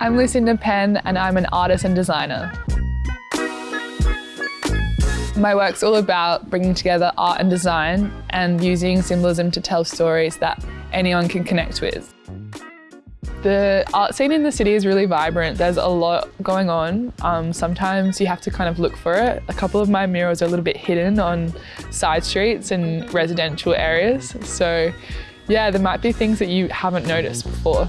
I'm Lucinda Penn and I'm an artist and designer. My work's all about bringing together art and design and using symbolism to tell stories that anyone can connect with. The art scene in the city is really vibrant. There's a lot going on. Um, sometimes you have to kind of look for it. A couple of my murals are a little bit hidden on side streets and residential areas. So yeah, there might be things that you haven't noticed before.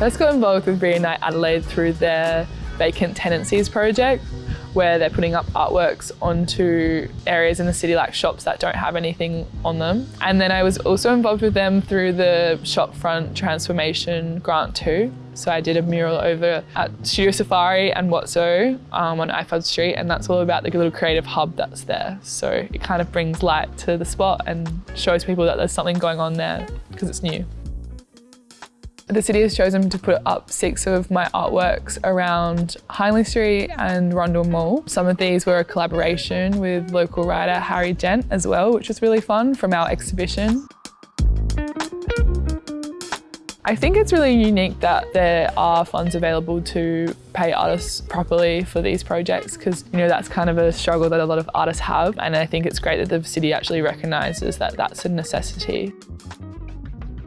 First got involved with Renew Adelaide through their vacant tenancies project where they're putting up artworks onto areas in the city like shops that don't have anything on them. And then I was also involved with them through the shopfront transformation grant too. So I did a mural over at Studio Safari and Watso um, on Ifould Street and that's all about the little creative hub that's there. So it kind of brings light to the spot and shows people that there's something going on there because it's new. The city has chosen to put up six of my artworks around Hindley Street and Rundle Mall. Some of these were a collaboration with local writer Harry Gent as well, which was really fun from our exhibition. I think it's really unique that there are funds available to pay artists properly for these projects because you know that's kind of a struggle that a lot of artists have and I think it's great that the city actually recognises that that's a necessity.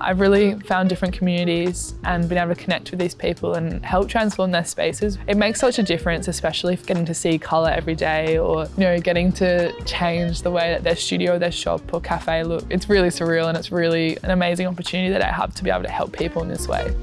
I've really found different communities and been able to connect with these people and help transform their spaces. It makes such a difference, especially getting to see colour every day or, you know, getting to change the way that their studio or their shop or cafe look. It's really surreal and it's really an amazing opportunity that I have to be able to help people in this way.